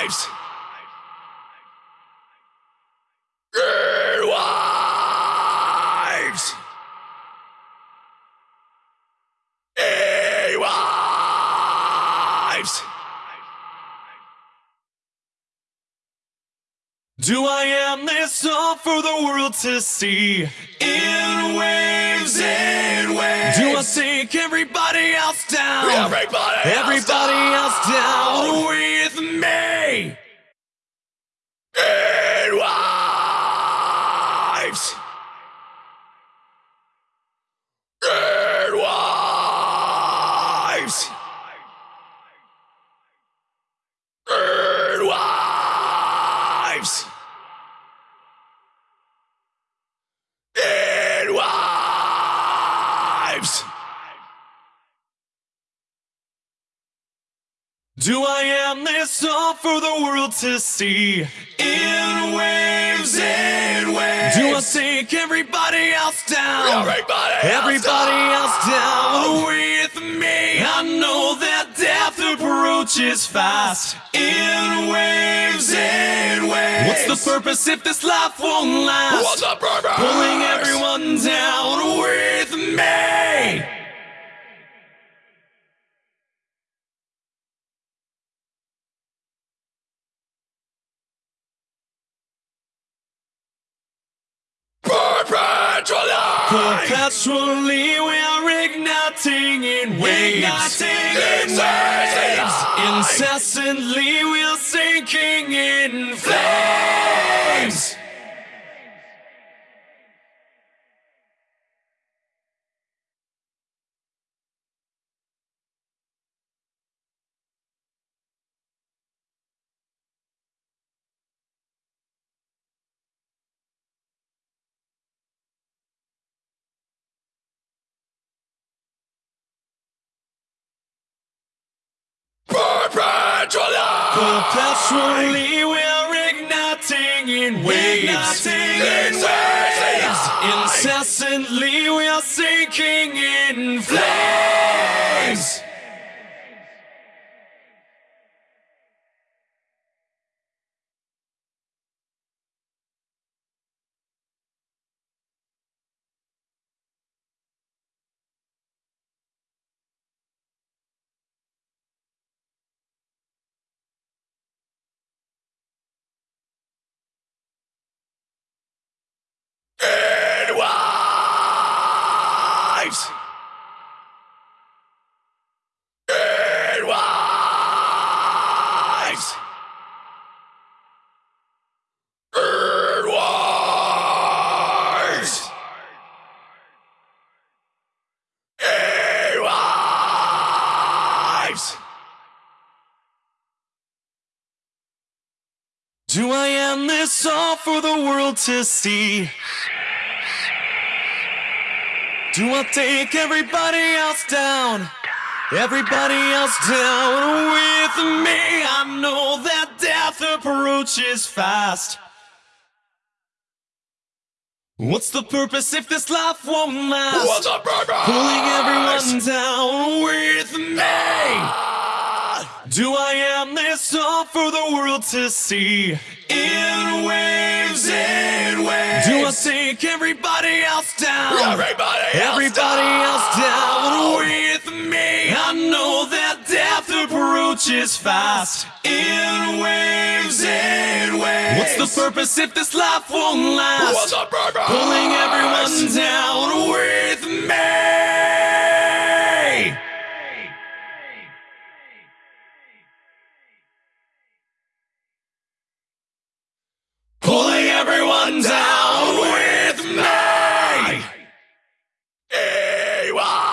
lives. Earwives. Earwives. Do I am this all for the world to see? In waves, in waves. Do I take everybody else down? Everybody, everybody else down. Else down. Wives. In wives. In wives. Do I am this all for the world to see? In waves, in waves. Do I take everybody else down? Everybody else Everybody down. else down I know that death approaches fast. In waves, in waves. What's the purpose if this life won't last? What's the purpose? Pulling everyone down with me. Perpetually. Perpetually we're igniting in waves. Igniting in waves. Incessantly we're sinking in flames. Perpetually. We're igniting in waves. in waves. Incessantly we're sinking in flames. In wives. In wives. In wives. In wives. Do I end this all for the world to see? Do I take everybody else down? Everybody else down with me. I know that death approaches fast. What's the purpose if this life won't last? What's the purpose? Pulling everyone down with me. Do I am this all for the world to see? In waves, in waves. Do I take everybody else down? Everybody else Everybody down. else down with me. I know that death approaches fast. In waves, in waves. What's the purpose if this life won't last? pulling everyone down with me. Pulling everyone down with me. Ewa.